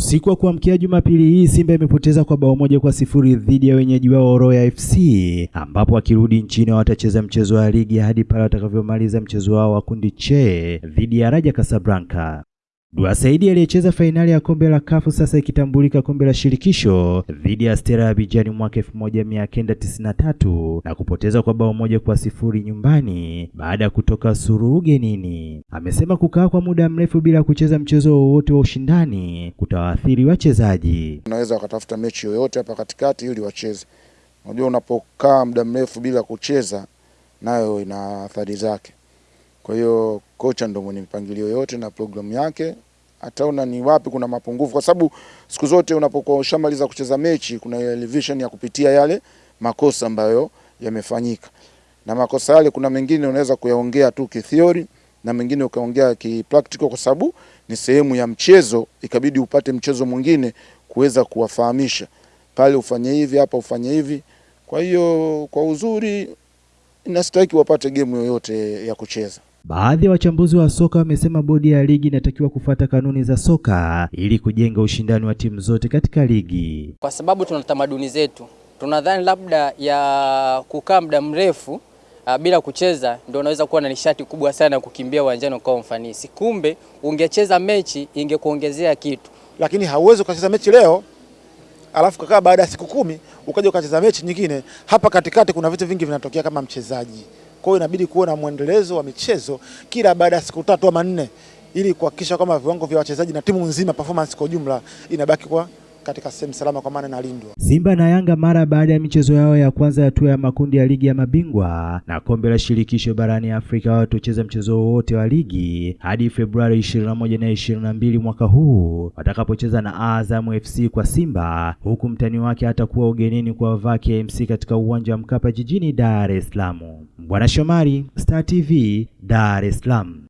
Usiku wa kuamkia Jumapili hii Simba imepoteza kwa bao moja kwa sifuri dhidi ya wenyeji wao Royal FC, ambapo wakirudi nchini watacheza mchezo wa ligi hadi pale watakavyomaliza mchezo wao wa kundi che dhidi ya Raja Casablanca. Dua Saidi aliyecheza fainali ya kombe la kafu sasa ikitambulika kombe la shirikisho dhidi ya Stella Abidjan mwaka 1993 na kupoteza kwa bao moja kwa sifuri nyumbani baada ya kutoka suru ugenini. Amesema kukaa kwa muda mrefu bila kucheza mchezo wowote wa ushindani kutawaathiri wachezaji. Unaweza wakatafuta mechi yoyote hapa katikati ili wacheze. Unajua, unapokaa muda mrefu bila kucheza nayo ina athari zake. Kwa hiyo kocha ndo mwenye mipangilio yote na programu yake, ataona ni wapi kuna mapungufu, kwa sababu siku zote unapokuwa ushamaliza kucheza mechi kuna television ya kupitia yale makosa ambayo yamefanyika, na makosa yale kuna mengine unaweza kuyaongea tu kithiori na mengine ukaongea kipractical, kwa sababu ni sehemu ya mchezo, ikabidi upate mchezo mwingine kuweza kuwafahamisha pale, ufanye hivi hapa, ufanye hivi. Kwa hiyo kwa uzuri inastahili wapate gemu yoyote ya kucheza. Baadhi ya wachambuzi wa soka wamesema bodi ya ligi inatakiwa kufuata kanuni za soka ili kujenga ushindani wa timu zote katika ligi, kwa sababu tuna tamaduni zetu. Tunadhani labda ya kukaa muda mrefu uh, bila kucheza ndio unaweza kuwa na nishati kubwa sana ya kukimbia uwanjani kwa ufanisi. Kumbe ungecheza mechi ingekuongezea kitu, lakini hauwezi ukacheza mechi leo alafu kakaa baada ya siku kumi ukaja ukacheza mechi nyingine. Hapa katikati kuna vitu vingi vinatokea kama mchezaji kwa hiyo inabidi na mwendelezo wa michezo kila baada ya siku tatu ama nne, ili kuhakikisha kwamba viwango vya wachezaji na timu nzima performance kwa ujumla inabaki kwa katika sehemu salama, kwa maana inalindwa. Simba na Yanga mara baada ya michezo yao ya kwanza hatua ya makundi ya ligi ya mabingwa na kombe la shirikisho barani Afrika watocheza mchezo wowote wa ligi hadi Februari 21 na 22 mwaka huu watakapocheza na Azam FC kwa Simba, huku mtani wake atakuwa ugenini kwa Vaa KMC katika uwanja wa Mkapa jijini Dar es Salaam. Bwana Shomari, Star TV, Dar es Salaam.